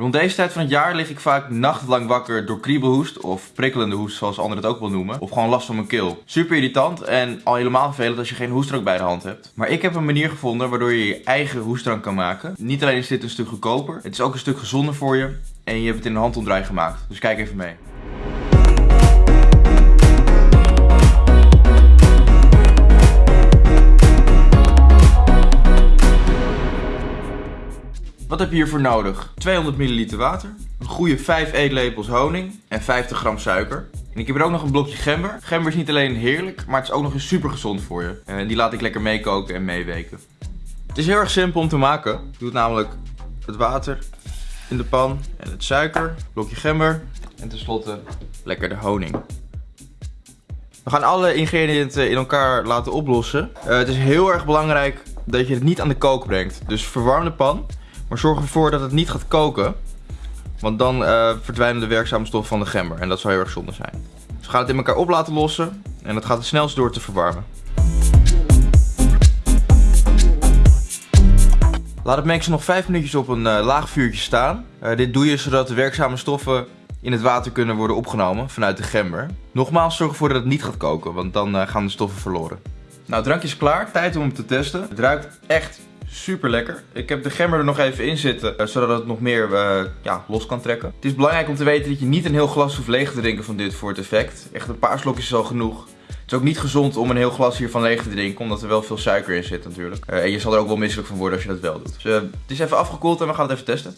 Rond deze tijd van het jaar lig ik vaak nachtlang wakker door kriebelhoest of prikkelende hoest zoals anderen het ook wel noemen. Of gewoon last van mijn keel. Super irritant en al helemaal vervelend als je geen hoestdrank bij de hand hebt. Maar ik heb een manier gevonden waardoor je je eigen hoestdrank kan maken. Niet alleen is dit een stuk goedkoper, het is ook een stuk gezonder voor je. En je hebt het in een handomdraai gemaakt. Dus kijk even mee. Wat heb je hiervoor nodig? 200 ml water, een goede 5 eetlepels honing en 50 gram suiker. En ik heb er ook nog een blokje gember. Gember is niet alleen heerlijk, maar het is ook nog eens super gezond voor je. En die laat ik lekker meekoken en meeweken. Het is heel erg simpel om te maken. Je doet namelijk het water in de pan en het suiker, blokje gember en tenslotte lekker de honing. We gaan alle ingrediënten in elkaar laten oplossen. Uh, het is heel erg belangrijk dat je het niet aan de kook brengt. Dus verwarm de pan. Maar zorg ervoor dat het niet gaat koken. Want dan uh, verdwijnen de werkzame stoffen van de gember. En dat zou heel erg zonde zijn. Dus we gaan het in elkaar op laten lossen. En dat gaat het snelst door te verwarmen. Laat het mengsel nog 5 minuutjes op een uh, laag vuurtje staan. Uh, dit doe je zodat de werkzame stoffen in het water kunnen worden opgenomen vanuit de gember. Nogmaals, zorg ervoor dat het niet gaat koken, want dan gaan de stoffen verloren. Nou, het drankje is klaar. Tijd om hem te testen. Het ruikt echt super lekker. Ik heb de gember er nog even in zitten, eh, zodat het nog meer uh, ja, los kan trekken. Het is belangrijk om te weten dat je niet een heel glas hoeft leeg te drinken van dit voor het effect. Echt een paar slokjes is al genoeg. Het is ook niet gezond om een heel glas hiervan leeg te drinken, omdat er wel veel suiker in zit natuurlijk. Uh, en je zal er ook wel misselijk van worden als je dat wel doet. Dus het is even afgekoeld en we gaan het even testen.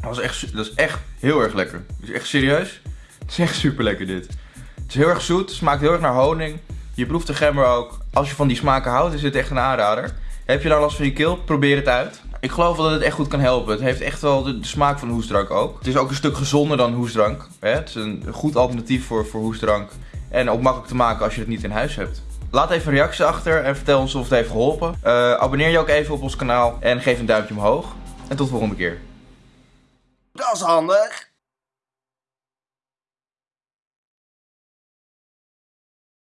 Dat is echt, dat is echt heel erg lekker. is echt serieus. Het is echt super lekker dit. Het is heel erg zoet, smaakt heel erg naar honing. Je proeft de gember ook. Als je van die smaken houdt, is dit echt een aanrader. Heb je nou last van je keel? Probeer het uit. Ik geloof wel dat het echt goed kan helpen. Het heeft echt wel de, smaak van hoestdrank ook. Het is ook een stuk gezonder dan hoestdrank. Hè? Het is een goed alternatief voor, voor hoestdrank. En ook makkelijk te maken als je het niet in huis hebt. Laat even een reactie achter en vertel ons of het heeft geholpen. Uh, abonneer je ook even op ons kanaal en geef een duimpje omhoog. En tot de volgende keer. Dat is handig.